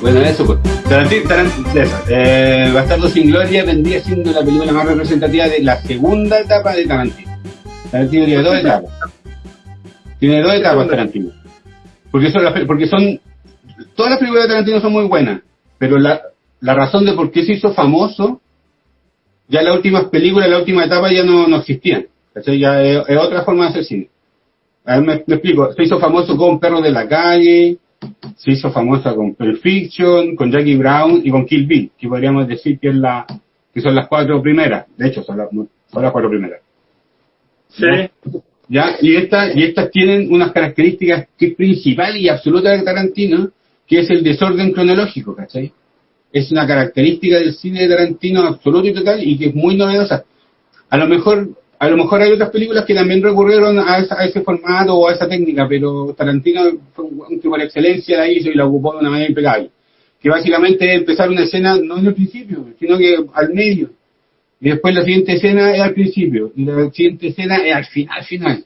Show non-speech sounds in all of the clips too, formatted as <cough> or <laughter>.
Bueno, eso pues. Tarantino, Tarantino, eso. Eh, Bastardo sin Gloria vendría siendo la película más representativa de la segunda etapa de Tarantino. Tarantino tiene dos etapas. Tiene dos etapas Tarantino. Porque son, porque son todas las películas de Tarantino son muy buenas, pero la, la razón de por qué se hizo famoso, ya las últimas películas, la última etapa ya no, no existían. ¿cachai? Ya es, es otra forma de hacer cine. A ver, me, me explico. Se hizo famoso con Perros de la Calle, se hizo famosa con Pulp Fiction, con Jackie Brown y con Kill Bill, que podríamos decir que, es la, que son las cuatro primeras. De hecho, son las, son las cuatro primeras. Sí. ¿ya? Y, esta, y estas tienen unas características que es principal y absoluta de Tarantino, que es el desorden cronológico, ¿cachai? Es una característica del cine de Tarantino absoluto y total y que es muy novedosa. A lo mejor, a lo mejor hay otras películas que también recurrieron a, esa- a ese formato o a esa técnica, pero Tarantino fue un por excelencia la hizo y la ocupó de una manera impecable. Que básicamente empezar una escena no en el principio, sino que al medio. Y después la siguiente escena es al principio. Y la siguiente escena es al final, final.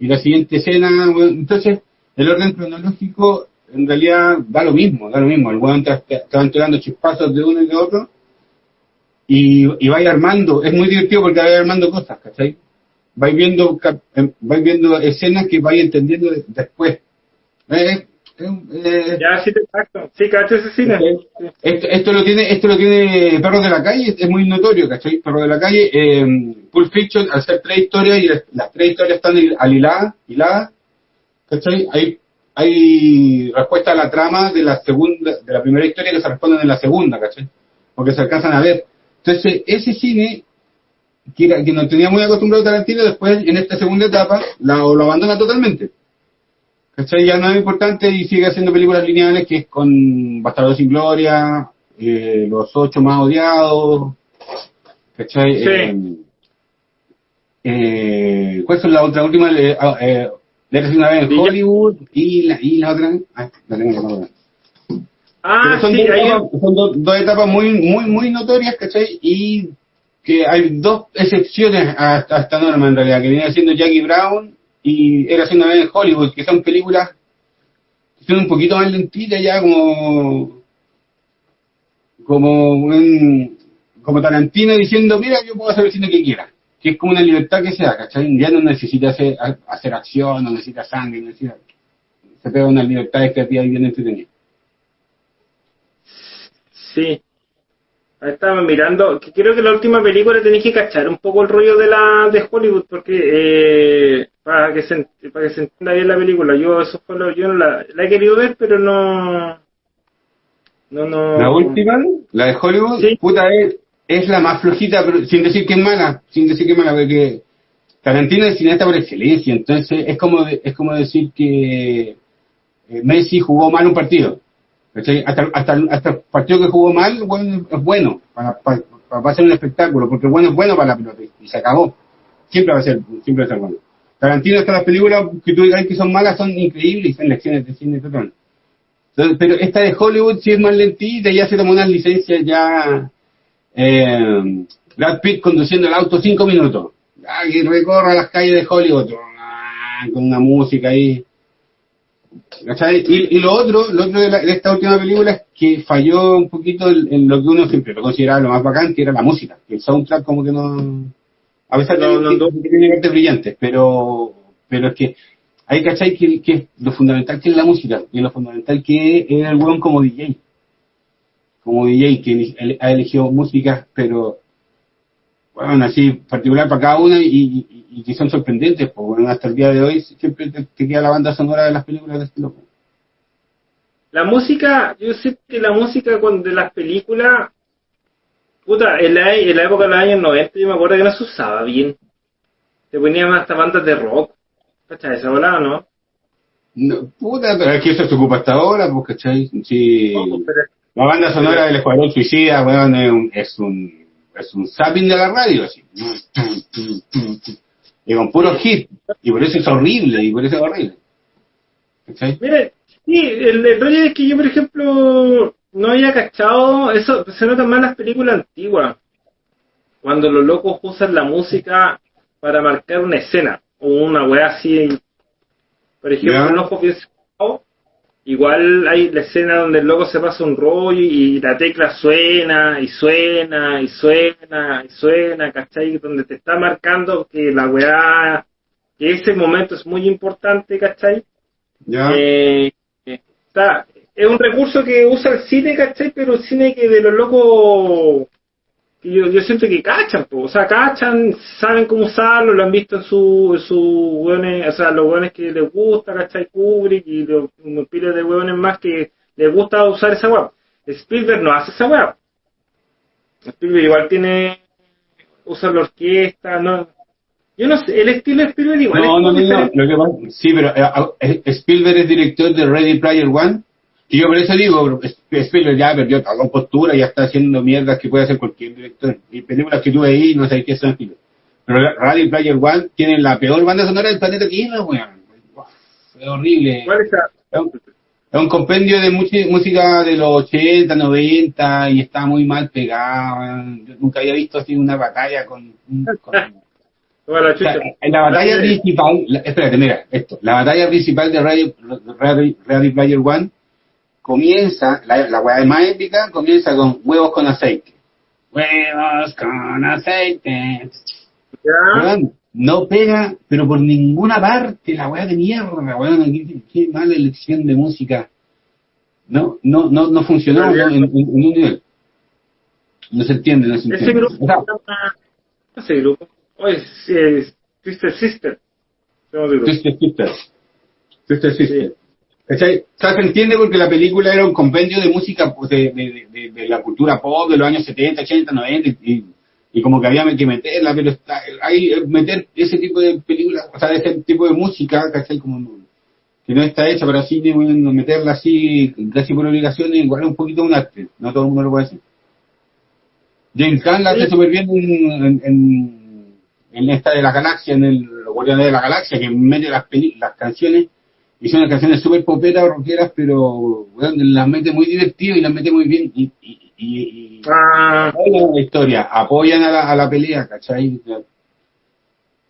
Y la siguiente escena, bueno, entonces, el orden cronológico en realidad da lo mismo, da lo mismo. El weón te, te- te va entregando chispazos de uno y de otro. Y, y vais armando, es muy divertido porque vais armando cosas, ¿cachai? Vais viendo, em, vais viendo escenas que vais entendiendo de- después. Eh, eh, eh, Ya, sí, te. Sí, cacho ese cine. Esto, esto lo tiene esto lo tiene Perros de la Calle, es muy notorio, ¿cachai? Perros de la Calle, eh, Pulp Fiction, al ser tres historias y las, las tres historias están hil- aliladas, hiladas, ¿cachai? Hay, hay respuesta a la trama de la segunda, de la primera historia que se responden en la segunda, ¿cachai? Porque se alcanzan a ver. Entonces, ese cine, que, era- que no tenía muy acostumbrado Tarantino, después en esta segunda etapa la- lo abandona totalmente. ¿Cachai? Ya no es importante y sigue haciendo películas lineales que es con Bastardo sin Gloria, eh, Los Ocho Más Odiados, ¿cachai? Sí. Eh, eh, ¿Cuál son la otra última? Eh, Eres una vez en Hollywood y la, y la otra. Ah, la tengo la. Ah, son, sí, dos, son dos, dos etapas muy, muy, muy notorias, ¿cachai? Y que hay dos excepciones a, a esta norma en realidad, que viene siendo Jackie Brown y Era una vez en Hollywood, que son películas que son un poquito más lentitas ya, como como un- como Tarantino diciendo, mira, yo puedo hacer el cine que quiera, que es como una libertad que se da, ¿cachai? Ya no necesita hacer, hacer acción, no necesita sangre, no necesita, se pega una libertad creativa y bien entretenida. Sí. Ahí estaba mirando, que creo que la última película tenéis que cachar un poco el rollo de la de Hollywood, porque eh, para que se para que se entienda bien la película, yo eso fue lo, yo no la, la he querido ver, pero no no no La última, la de Hollywood, Sí. puta, es, es la más flojita, pero sin decir que es mala, sin decir que es mala, porque Tarantino es cineasta por excelencia, entonces es como de- es como decir que eh, Messi jugó mal un partido. Hasta, hasta, hasta el partido que jugó mal, bueno, es bueno para, para, para hacer un espectáculo, porque bueno es bueno para la pelota y se acabó. Siempre va a ser, siempre va a ser bueno. Tarantino, hasta las películas que tú digas que son malas son increíbles y son lecciones de cine total. Entonces, pero esta de Hollywood sí es más lentita, ya se tomó unas licencias ya. Eh, Brad Pitt conduciendo el auto cinco minutos. Ah, que recorra las calles de Hollywood. ah, Con una música ahí. Y, y lo otro, lo otro de, la- de esta última película es que falló un poquito en, en lo que uno siempre lo consideraba lo más bacán, que era la música. Que el soundtrack como que no... A pesar de No, no, que no. que tiene partes brillantes, pero, pero es que hay cachai que, que lo fundamental que es la música, y lo fundamental que es el weón como DJ. Como DJ, que ha elegido músicas, pero bueno, así particular para cada una y, y- y que son sorprendentes, pues bueno, hasta el día de hoy siempre te, te queda la banda sonora de las películas de este loco. La música, yo sé que la música de las películas, puta, en la, en la época de los años 90 yo me acuerdo que no se usaba bien. Se ponían hasta bandas de rock. ¿Cachai? ¿Esa volada no? No, puta, pero es que eso se ocupa hasta ahora, pues, ¿cachai? Sí. No, pero- La banda sonora del Escuadrón Suicida, weón, es un, es un, es un zapping de la radio, así. Y con puro hit. Y por eso es horrible, y por eso es horrible. ¿Cachai? Mire, sí, el, el rollo es que yo, por ejemplo, no había cachado, eso se nota más en las películas antiguas. cuando los locos usan la música para marcar una escena o una weá así. Por ejemplo, en Ojo Bien igual hay la escena donde el loco se pasa un rollo y la tecla suena y suena y suena y suena, ¿cachai? Donde te está marcando que la weá, que ese momento es muy importante, ¿cachai? Ya. Eh, está, es un recurso que usa el cine, ¿cachai? Pero el cine que de los locos yo, yo siento que cachan, o sea, cachan, saben cómo usarlo, lo han visto en su, su hueones, o sea, los hueones que les gusta, ¿cachai? Kubrick y los, piles de hueones más que les gusta usar esa web. Spielberg no hace esa web. Spielberg igual tiene, usa la orquesta, no, yo no sé, el estilo de Spielberg igual no, no, no, no, sí, pero eh, Spielberg es director de Ready Player One y yo por eso digo, Spielberg ya perdió toda compostura, ya está haciendo mierdas que puede hacer cualquier director. Y películas que tuve ahí, no sé qué son. Pero Radio Player One tiene la peor banda sonora del planeta Tierra, weón. Es horrible. ¿Cuál es Es un, es un compendio de música de los 80, 90 y está muy mal pegado. Yo nunca había visto así una batalla con... con <laughs> en la batalla principal, espérate, mira, esto, la batalla principal de Radio, Radio, Radio Player One comienza, la, la weá más épica comienza con huevos con aceite. Huevos con aceite. no pega, pero por ninguna parte, la weá de mierda, weón, qué, qué, mala elección de música. No, no, no, no funcionó en, un nivel. No se entiende, no se entiende. Ese grupo, o ese grupo, oye, es Sister Sister. Sister Sister. Sister Sister. O sea, se entiende porque la película era un compendio de música pues, de, de, de, la cultura pop de los años 70, 80, 90 y, y como que había que meterla, pero está, hay meter ese tipo de películas, o sea, ese tipo de música, ¿cachai? Como que no está hecha para cine, bueno, meterla así, casi por obligación, igual es un poquito un arte, no todo el mundo lo puede hacer. James Gunn la hace súper bien en, en, en, esta de la galaxia, en el Guardianes de la Galaxia, que mete las, las canciones y son canciones súper poperas o rockeras, pero las mete muy divertido y las mete muy bien. Y, y, y, ah. la historia, apoyan a la, a la pelea, ¿cachai?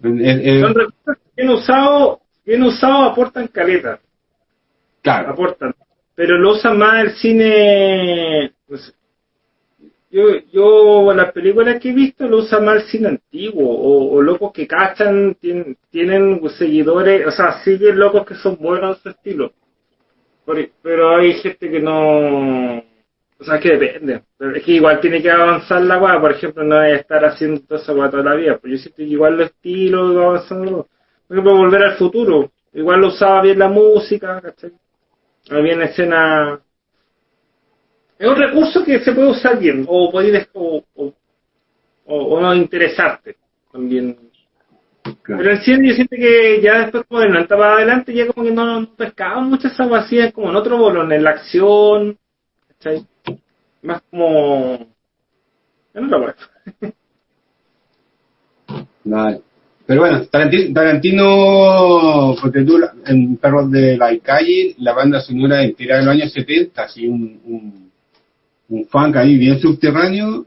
son recursos bien usados, bien usado, aportan caleta. Claro. Aportan. Pero lo usan más el cine, yo, yo las películas que he visto lo usan más el cine antiguo, o, locos que cachan, tienen, tienen seguidores, o sea, siguen locos que son buenos en su estilo. pero hay gente que no, o sea, que depende. Es que igual tiene que avanzar la weá, por ejemplo, no hay estar haciendo toda esa weá toda la vida. Pues yo siento que igual los estilos va avanzando. Por ejemplo, volver al futuro. Igual lo usaba bien la música, ¿cachai? Había escena es un recurso que se puede usar bien, o puede o, o, o, no interesarte también. Pero el cine yo siento que ya después como de adelante ya como que no, no pescaban muchas vacías como en otro bolón, en la acción, ¿cachai? Más como en otra parte. <laughs> Vale. Pero bueno, Tarantino, Tarantino porque tú en Perros de la Calle, la banda sonora entera de los años 70, así un, un un funk ahí bien subterráneo,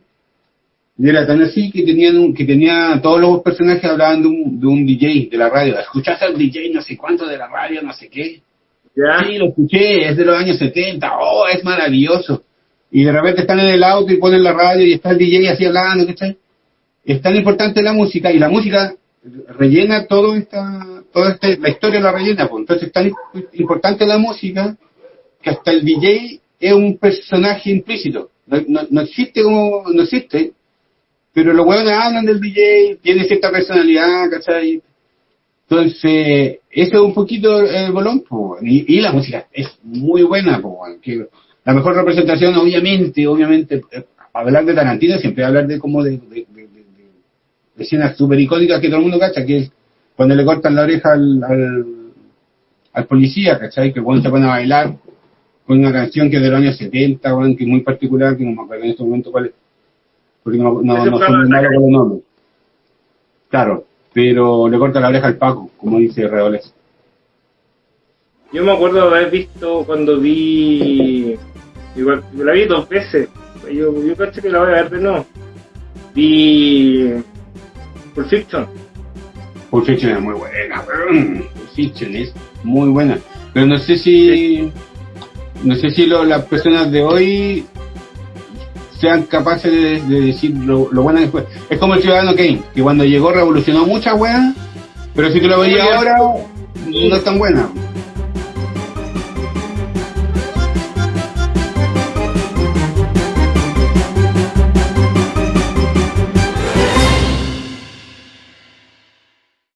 y era tan así que tenían un, que tenía todos los personajes hablaban de un, de un DJ de la radio. ¿Escuchaste al DJ no sé cuánto de la radio, no sé qué? ¿Ya? Sí, lo escuché, es de los años 70, oh, es maravilloso. Y de repente están en el auto y ponen la radio y está el DJ así hablando, ¿cachai? Es tan importante la música y la música rellena todo esta, toda este, la historia la rellena, pues. entonces es tan importante la música que hasta el DJ es un personaje implícito. No, no, existe como, no existe, pero los huevones hablan del DJ, tiene cierta personalidad, ¿cachai? Entonces, eso es un poquito el bolón, y, y, la música es muy buena, que la mejor representación, obviamente, obviamente, eh, hablar de Tarantino siempre hablar de como de, escenas súper icónicas que todo el mundo cacha, que es cuando le cortan la oreja al, al, al policía, ¿cachai? Que cuando se pone a bailar, con una canción que es de los años 70, que es muy particular, que no me acuerdo en este momento cuál es, porque no, no, no muy malos con los nombres. Claro, pero le corta la oreja al Paco, como dice Reoles. Yo me acuerdo de haber visto cuando vi. Igual, la vi dos veces. Yo, yo caché que la voy a ver de nuevo. Vi Pulp Fiction. Pulp Fiction es muy buena, weón. Pulp Fiction es muy buena. Pero no sé si. No sé si lo- las personas de hoy sean capaces de, de decir lo, lo buena que fue. Es como el Ciudadano Kane, que cuando llegó revolucionó muchas weas, pero si tú lo veías ahora, no es tan buena.